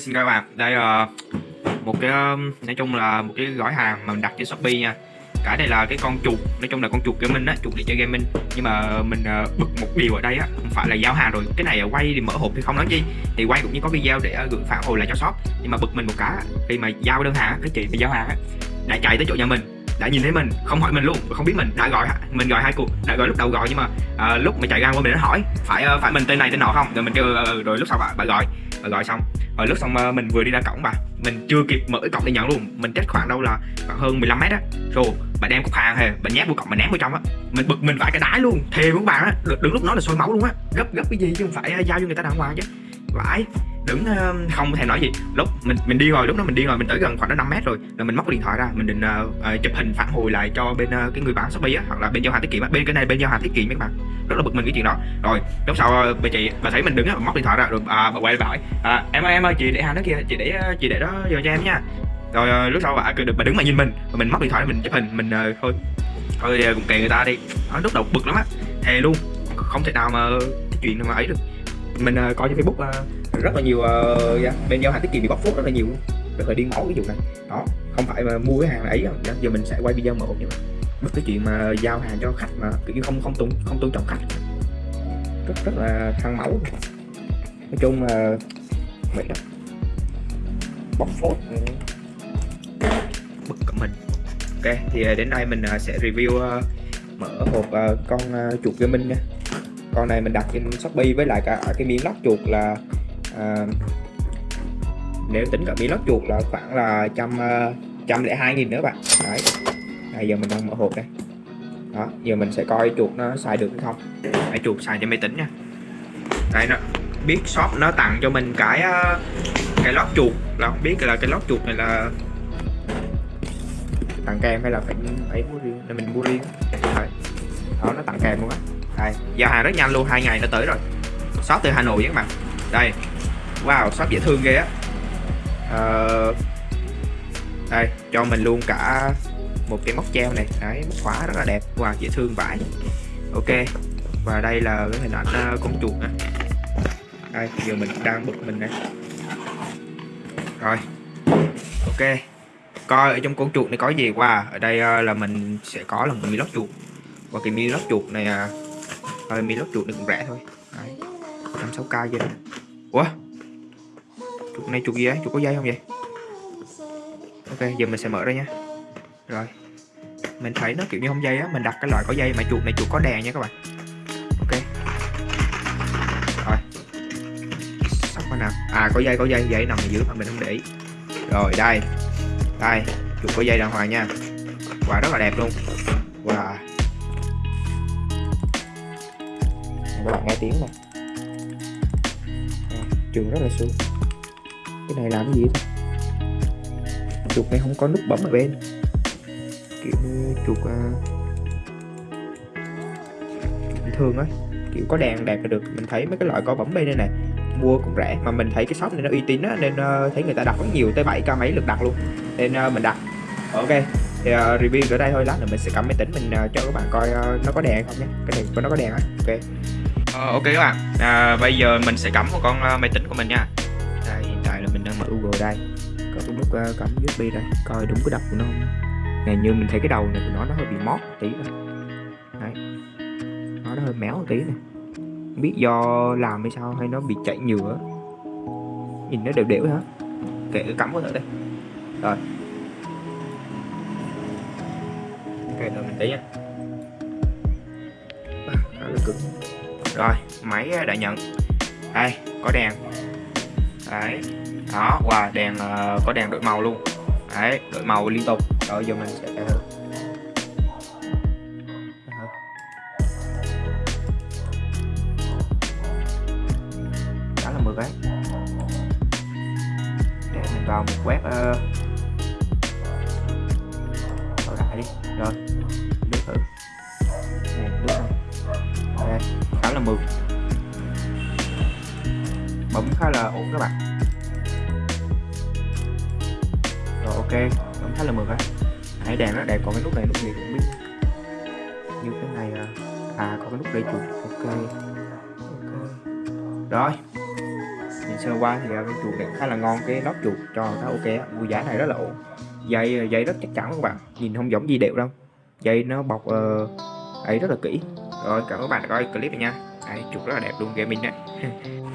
xin chào các bạn. Đây là một cái um, nói chung là một cái gói hàng mà mình đặt trên shopee nha. Cái này là cái con chuột nói chung là con chuột gaming á chuột để chơi gaming. Nhưng mà mình uh, bực một điều ở đây á không phải là giao hàng rồi. Cái này quay thì mở hộp thì không nói chi. Thì quay cũng như có video để ờ, gửi phản hồi lại cho shop. Nhưng mà bực mình một cái khi mà giao đơn hàng cái chị mà giao hàng á đã chạy tới chỗ nhà mình đã nhìn thấy mình không hỏi mình luôn không biết mình đã gọi mình gọi hai cuộc đã gọi lúc đầu gọi nhưng mà à, lúc mà chạy ra qua mình nó hỏi phải phải mình tên này tên nọ không? Rồi mình kêu ừ, ừ, ừ, rồi lúc sau bà, bà gọi. Bà gọi xong ở lúc xong mà mình vừa đi ra cổng bà. Mình chưa kịp mở cái cổng để nhận luôn. Mình cách khoảng đâu là khoảng hơn 15 mét á. Rồi, bà đem cục hàng hề bà nhét vô cổng, bà ném vào trong á. Mình bực mình vãi cái đái luôn. Thề với bạn á đứng lúc đó là sôi máu luôn á. Gấp gấp cái gì chứ không phải ờ, giao cho người ta đàng hoàng chứ. Vãi đứng ờ, không thèm nói gì. Lúc mình mình đi rồi lúc đó mình đi rồi mình tới gần khoảng 5 mét rồi là mình móc điện thoại ra mình định uh, chụp hình phản hồi lại cho bên uh, cái người bán shopee á hoặc là bên giao hàng tiết kiệm bên cái này bên giao hàng tiết kiệm các bạn. Rất là bực mình cái chuyện đó. Rồi lúc sau bà chị bà thấy mình đứng á móc điện thoại ra rồi à, bà quay lại bảo à, em ơi em ơi chị để hàng đó kia chị để chị để đó giờ cho em nha. Rồi lúc sau bà, bà đứng mà nhìn mình và mình móc điện thoại mình chụp hình mình uh, thôi thôi cũng kệ người ta đi. Đó, lúc đầu bực lắm á. Thề luôn không thể nào mà cái chuyện mà ấy được. Mình uh, coi trên facebook uh, rất là nhiều uh, yeah, bên giao hàng tiết kiệm bị bóc phốt rất là nhiều rất là điên máu cái vụ này. Đó không phải mà mua cái hàng ấy dạ. giờ mình sẽ quay video một nhưng mà bất cái chuyện mà giao hàng cho khách mà kiểu như không không tôn không tôn trọng khách. Rất rất là thăng máu nói chung là vậy đó bóc phốt. Bực cả mình. Ok thì ờ, đến đây mình ờ, sẽ review uh, mở hộp uh, con uh, chuột gaming nha. Con này mình đặt trên shopee với lại cả à, cái miếng lót chuột là à, nếu tính cả miếng lót chuột là khoảng là trăm ờ, trăm lẻ hai nghìn nữa bạn. Đấy. Bây giờ mình đang mở hộp đây. Đó giờ mình sẽ coi chuột nó xài được hay không. Hãy chuột xài cho máy tính nha. Đây nó biết shop nó tặng cho mình cái ờ, cái lót chuột. Là không biết là cái lót chuột này là tặng kèm hay là phải phải mua riêng? Là mình mua riêng. Đấy. đó nó tặng kèm luôn á. Đây giao hàng rất nhanh luôn hai ngày nó tới rồi. Shop từ hà nội các bạn. Đây wow shop dễ thương ghê á. Uh, đây cho mình luôn cả một cái móc treo này. Đấy móc khóa rất là đẹp. Wow dễ thương vãi. Ok và đây là cái hình ảnh uh, con chuột nè. Đây giờ mình đang bực mình này rồi. Ok. Coi ở trong con chuột này có gì? Qua wow. ở đây uh, là mình sẽ có là một mi lót chuột. Và cái mi lót chuột này uh, thôi mi lót chuột này cũng rẻ thôi. Đấy. Năm sáu k vậy ủa? Chuột này chuột gì đấy chuột có dây không vậy? Ok, giờ mình sẽ mở ra nha. Rồi. Mình thấy nó kiểu như không dây á, mình đặt cái loại có dây mà chuột này chuột có đèn nha các bạn. Ok. Rồi. Sắp qua nào. À có dây có dây dây nằm ở dưới mà mình không để ý. Rồi, đây. Đây, chuột có dây đàng hoàng nha. Quả rất là đẹp luôn. Wow các bạn nghe tiếng này trường rất là xuống cái này làm cái gì thế chuột này không có nút bấm ở bên. Kiểu như chuột uh, bình thường á. Kiểu có đèn đẹp là được. Mình thấy mấy cái loại có bấm bên đây này mua cũng rẻ. Mà mình thấy cái shop này nó uy tín á nên uh, thấy người ta đặt rất nhiều tới 7 k mấy lượt đặt luôn. Nên uh, mình đặt. Ok thì uh, review ở đây thôi. Lát nữa mình sẽ cầm máy tính mình uh, cho các bạn coi uh, nó có đèn không nhé. Cái này nó có đèn á. Ok. Uh, ok các bạn. À, bây giờ mình sẽ cắm một con uh, máy tính của mình nha. Đây, hiện tại là mở Google đây có cái nút ờ, uh, cắm USB đây coi đúng cái đập của nó không này như mình thấy cái đầu này của nó nó hơi bị mót một tí đấy. Nó nó hơi méo một tí này không biết do làm hay sao hay nó bị chảy nhựa. Nhìn nó đều đều hả kệ cắm vào đây rồi. Ok rồi mình tí nha. À, cứng. Rồi máy ờ, đã nhận. Đây có đèn. Đấy đó wow đèn uh, có đèn đổi màu luôn. Đấy đổi màu liên tục. Rồi giờ mình sẽ đó là 10 cái để mình vào một web uh, lại đi. Rồi lướt thử. Này nước này. Đây đó là mượt. Bấm khá là ổn các bạn. Ok cảm khá là mượt á hãy đèn nó đẹp còn cái nút này nút gì cũng biết. Như cái này à, à có cái nút để chuột ok ok. Rồi. Nhìn sơ qua thì à, cái chuột này khá là ngon. Cái lót chuột cho khá ok mua giá này rất là ổn. Dây dây à, rất chắc chắn các bạn. Nhìn không giống gì đều đâu. Dây nó bọc uh, ấy rất là kỹ. Rồi cảm ơn các bạn đã coi clip này nha. Đấy, chuột rất là đẹp luôn gaming đấy.